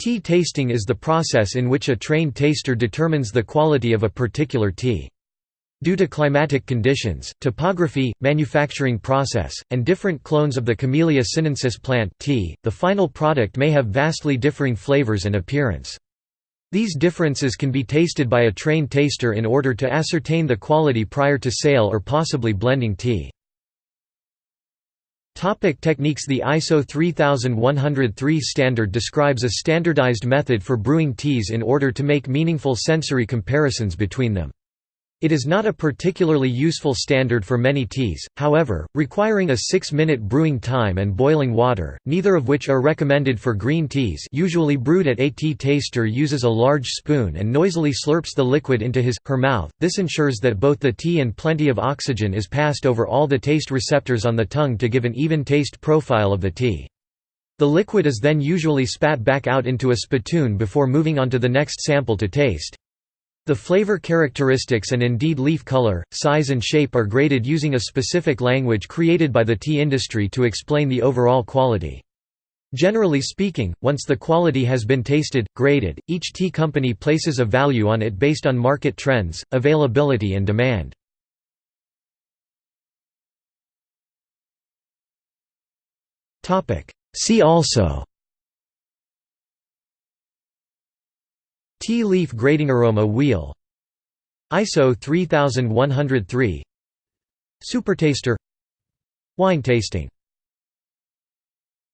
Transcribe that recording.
Tea tasting is the process in which a trained taster determines the quality of a particular tea. Due to climatic conditions, topography, manufacturing process, and different clones of the Camellia sinensis plant tea, the final product may have vastly differing flavors and appearance. These differences can be tasted by a trained taster in order to ascertain the quality prior to sale or possibly blending tea. Topic techniques The ISO 3103 standard describes a standardized method for brewing teas in order to make meaningful sensory comparisons between them. It is not a particularly useful standard for many teas, however, requiring a 6-minute brewing time and boiling water, neither of which are recommended for green teas usually brewed at a tea taster uses a large spoon and noisily slurps the liquid into his, her mouth, this ensures that both the tea and plenty of oxygen is passed over all the taste receptors on the tongue to give an even taste profile of the tea. The liquid is then usually spat back out into a spittoon before moving on to the next sample to taste. The flavor characteristics and indeed leaf color, size and shape are graded using a specific language created by the tea industry to explain the overall quality. Generally speaking, once the quality has been tasted, graded, each tea company places a value on it based on market trends, availability and demand. See also Tea leaf grading aroma wheel. ISO 3103 Supertaster. Wine tasting